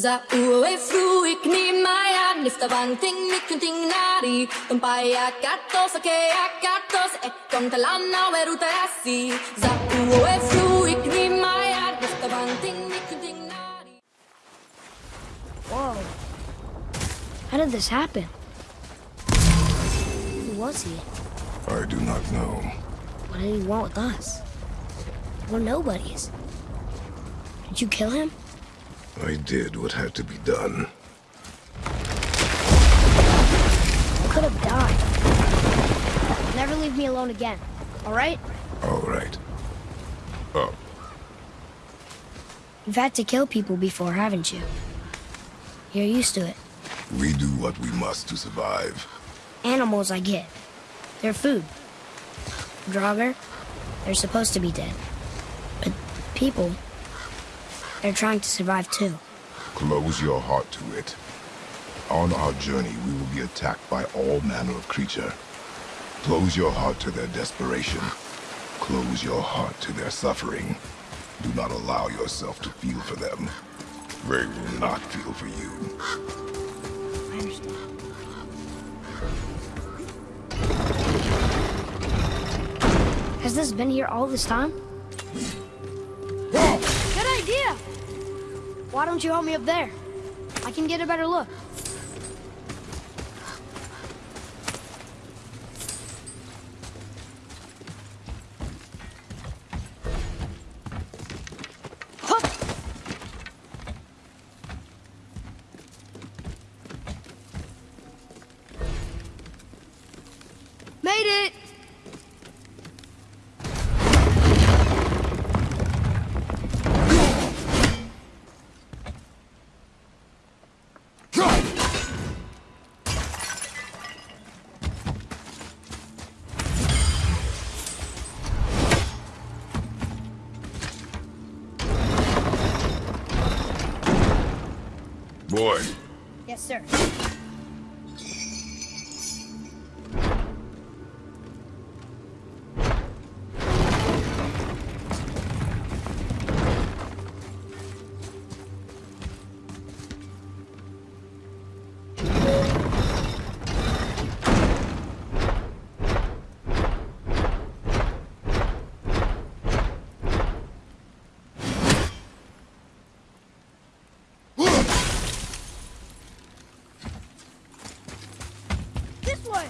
Za ue fru ik ni maya nifta bang ting ni kunting nari Tumpaya katos ake akatos e kontalana weruta asi Za ue fru ik ni maya nifta bang ting ni kunting nari Whoa. How did this happen? Who was he? I do not know. What did he want with us? We're nobodies. Did you kill him? I did what had to be done. I could have died. Never leave me alone again, all right? All right. Up. You've had to kill people before, haven't you? You're used to it. We do what we must to survive. Animals, I get. They're food. Draugr, they're supposed to be dead. But people, they're trying to survive too. Close your heart to it. On our journey, we will be attacked by all manner of creature. Close your heart to their desperation. Close your heart to their suffering. Do not allow yourself to feel for them. They will not feel for you. I understand. Has this been here all this time? Idea! Why don't you help me up there? I can get a better look. Boy, Yes, sir. This way!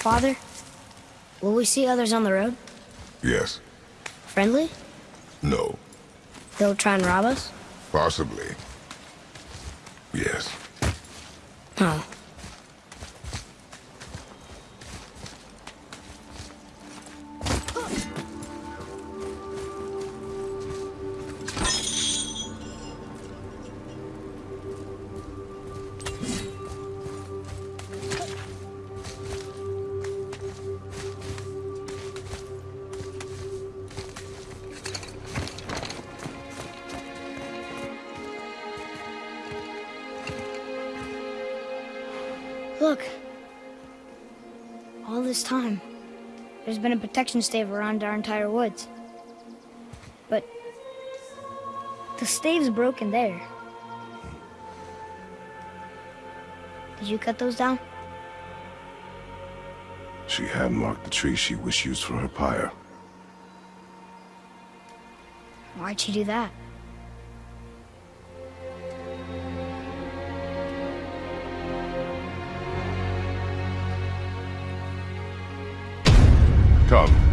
Father, will we see others on the road? yes, Friendly? No, They'll try and rob us? possibly. Yes. Oh. Look. All this time, there's been a protection stave around our entire woods. But the stave's broken there. Did you cut those down? She had marked the tree she wished used for her pyre. Why'd she do that? Come.